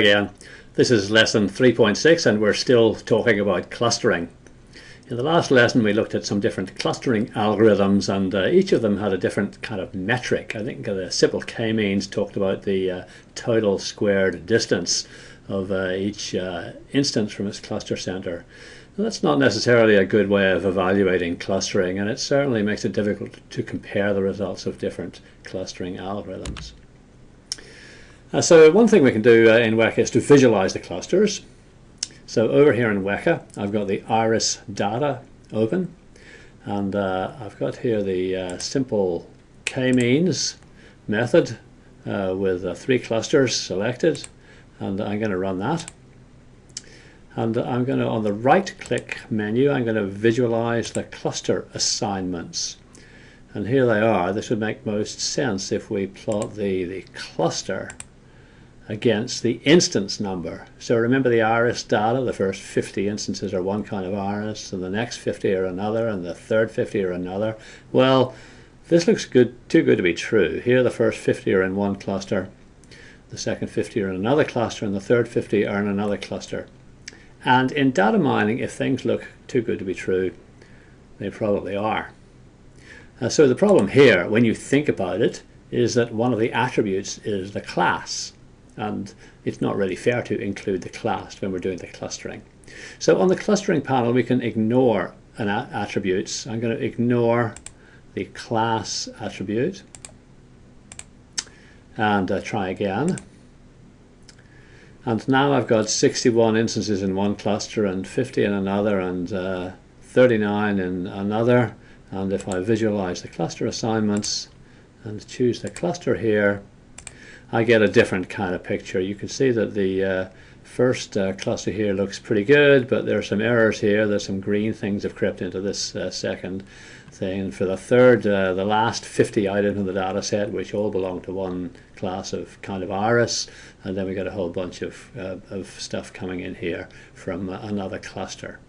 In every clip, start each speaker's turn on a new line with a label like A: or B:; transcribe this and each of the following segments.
A: Again. This is lesson 3.6 and we're still talking about clustering. In the last lesson we looked at some different clustering algorithms and uh, each of them had a different kind of metric. I think the simple k-means talked about the uh, total squared distance of uh, each uh, instance from its cluster center. that's not necessarily a good way of evaluating clustering and it certainly makes it difficult to compare the results of different clustering algorithms. Uh, so one thing we can do uh, in Weka is to visualize the clusters. So over here in Weka, I've got the iris data open, and uh, I've got here the uh, simple k-means method uh, with uh, three clusters selected, and I'm going to run that. And I'm going to, on the right-click menu, I'm going to visualize the cluster assignments. And here they are. This would make most sense if we plot the, the cluster against the instance number. So remember the iris data, the first 50 instances are one kind of iris, and the next 50 are another, and the third 50 are another. Well, this looks good, too good to be true. Here the first 50 are in one cluster, the second 50 are in another cluster, and the third 50 are in another cluster. And in data mining, if things look too good to be true, they probably are. Uh, so the problem here, when you think about it, is that one of the attributes is the class and it's not really fair to include the class when we're doing the clustering. So on the clustering panel we can ignore an attributes. I'm going to ignore the class attribute and uh, try again. And now I've got 61 instances in one cluster and 50 in another and uh, 39 in another. And if I visualize the cluster assignments and choose the cluster here, I get a different kind of picture. You can see that the uh, first uh, cluster here looks pretty good, but there are some errors here. There's some green things have crept into this uh, second thing. And for the third, uh, the last 50 items in the data set, which all belong to one class of kind of iris, and then we got a whole bunch of, uh, of stuff coming in here from another cluster.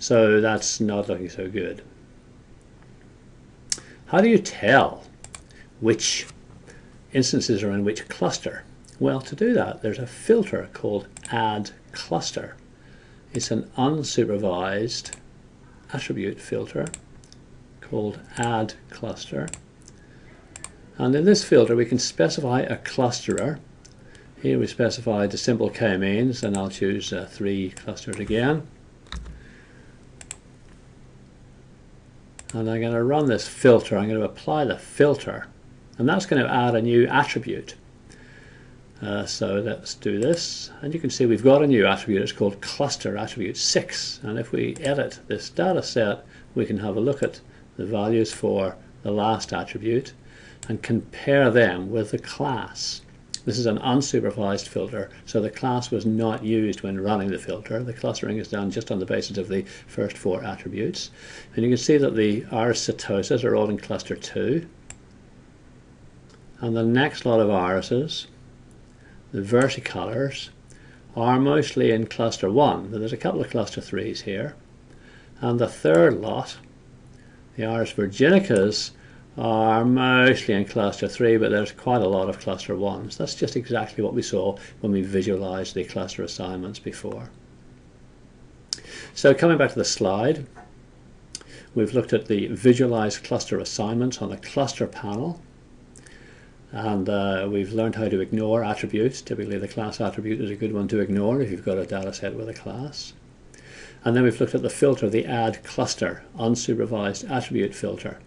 A: So that's not looking so good. How do you tell which instances are in which cluster? Well, to do that, there's a filter called add cluster. It's an unsupervised attribute filter called add cluster. And in this filter, we can specify a clusterer. Here we specify the simple k-means, and I'll choose uh, three clusters again. And I'm going to run this filter. I'm going to apply the filter and that's going to add a new attribute. Uh, so let's do this and you can see we've got a new attribute it's called cluster attribute 6 and if we edit this data set we can have a look at the values for the last attribute and compare them with the class. This is an unsupervised filter, so the class was not used when running the filter. The clustering is done just on the basis of the first four attributes. And you can see that the iris setosas are all in cluster 2. And the next lot of irises, the versicolors, are mostly in cluster 1. There's a couple of cluster 3s here. And the third lot, the iris virginicas, are mostly in cluster 3, but there's quite a lot of cluster 1s. That's just exactly what we saw when we visualized the cluster assignments before. So coming back to the slide, we've looked at the visualized cluster assignments on the cluster panel and uh, we've learned how to ignore attributes. Typically the class attribute is a good one to ignore if you've got a data set with a class. And then we've looked at the filter, the add cluster, unsupervised attribute filter,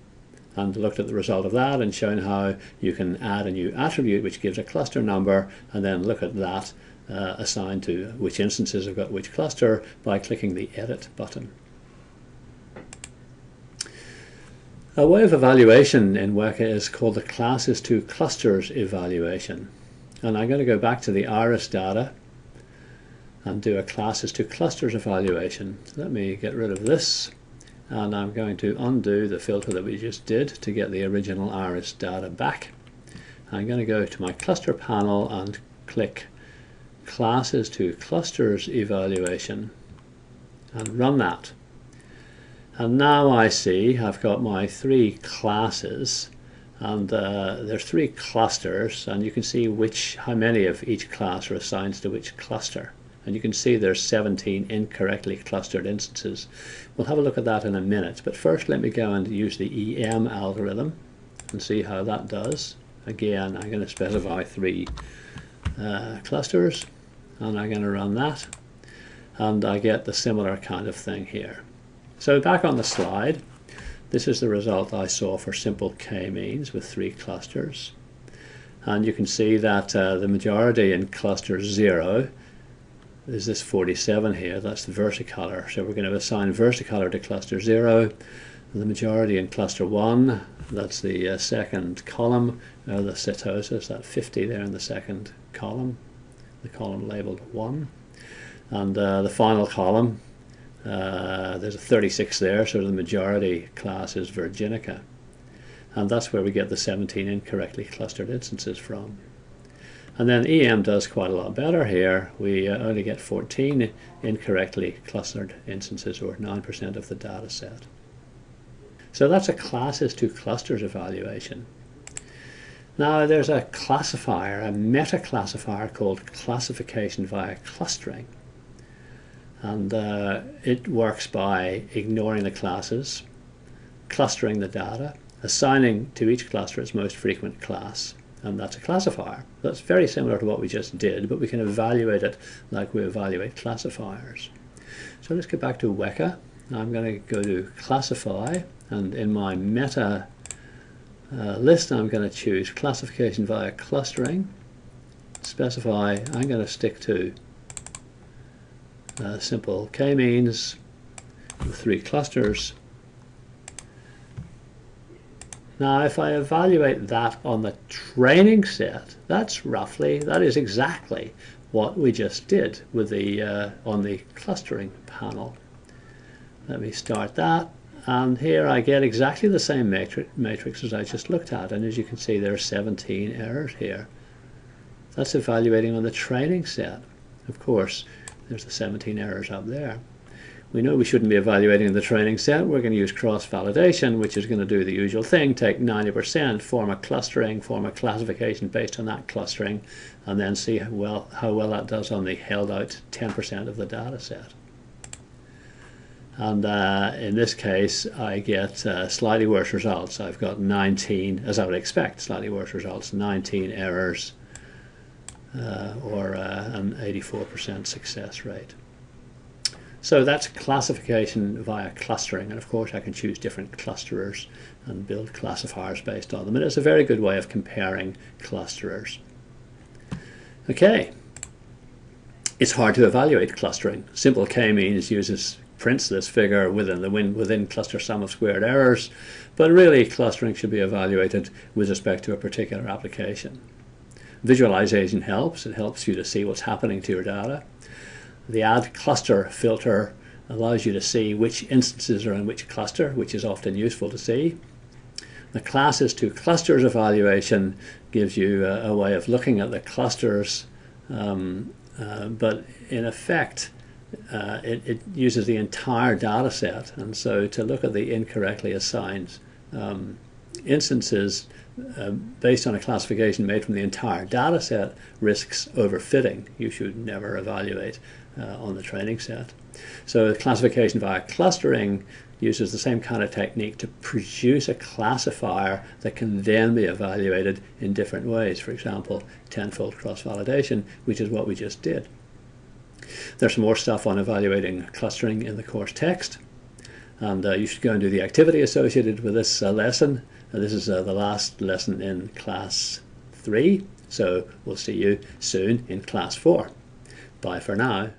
A: and looked at the result of that and shown how you can add a new attribute which gives a cluster number and then look at that uh, assigned to which instances have got which cluster by clicking the edit button. A way of evaluation in Weka is called the classes to clusters evaluation. And I'm going to go back to the iris data and do a classes to clusters evaluation. Let me get rid of this and I'm going to undo the filter that we just did to get the original iris data back. I'm going to go to my cluster panel and click classes to clusters evaluation and run that. And now I see I've got my three classes and uh, there's three clusters and you can see which how many of each class are assigned to which cluster and you can see there's 17 incorrectly clustered instances. We'll have a look at that in a minute but first let me go and use the EM algorithm and see how that does. Again I'm going to specify three uh, clusters and I'm going to run that and I get the similar kind of thing here. So back on the slide this is the result I saw for simple k-means with three clusters. And you can see that uh, the majority in cluster 0 is this 47 here, that's the versicolor. So we're going to assign versicolor to cluster 0. The majority in cluster 1, that's the uh, second column, uh, the setosas, that 50 there in the second column, the column labeled 1. And uh, the final column, uh, there's a 36 there, so the majority class is Virginica. And that's where we get the 17 incorrectly clustered instances from. And then EM does quite a lot better here. We uh, only get 14 incorrectly clustered instances, or 9% of the data set. So that's a classes to clusters evaluation. Now there's a classifier, a meta classifier called classification via clustering and uh, it works by ignoring the classes, clustering the data, assigning to each cluster its most frequent class, and that's a classifier. That's very similar to what we just did, but we can evaluate it like we evaluate classifiers. So let's get back to Weka. I'm going to go to classify, and in my meta uh, list I'm going to choose classification via clustering, specify, I'm going to stick to uh, simple k-means with three clusters. Now if I evaluate that on the training set, that's roughly, that is exactly what we just did with the uh, on the clustering panel. Let me start that and here I get exactly the same matrix, matrix as I just looked at and as you can see there are 17 errors here. That's evaluating on the training set. Of course there's the 17 errors up there. We know we shouldn't be evaluating the training set. We're going to use cross-validation, which is going to do the usual thing, take 90%, form a clustering, form a classification based on that clustering, and then see how well, how well that does on the held out 10% of the data set. And uh, in this case, I get uh, slightly worse results. I've got 19, as I would expect, slightly worse results, 19 errors, uh, or uh, an 84% success rate. So that's classification via clustering, and of course I can choose different clusterers and build classifiers based on them. And it's a very good way of comparing clusterers. Okay, it's hard to evaluate clustering. Simple k-means uses prints this figure within the within cluster sum of squared errors, but really clustering should be evaluated with respect to a particular application. Visualization helps. It helps you to see what's happening to your data. The add cluster filter allows you to see which instances are in which cluster, which is often useful to see. The classes to clusters evaluation gives you a, a way of looking at the clusters, um, uh, but in effect, uh, it, it, uses the entire data set. And so to look at the incorrectly assigned um, instances uh, based on a classification made from the entire data set risks overfitting. You should never evaluate uh, on the training set. So classification via clustering uses the same kind of technique to produce a classifier that can then be evaluated in different ways. For example, tenfold cross-validation, which is what we just did. There's more stuff on evaluating clustering in the course text. And uh, you should go and do the activity associated with this uh, lesson this is uh, the last lesson in class 3, so we'll see you soon in class 4. Bye for now.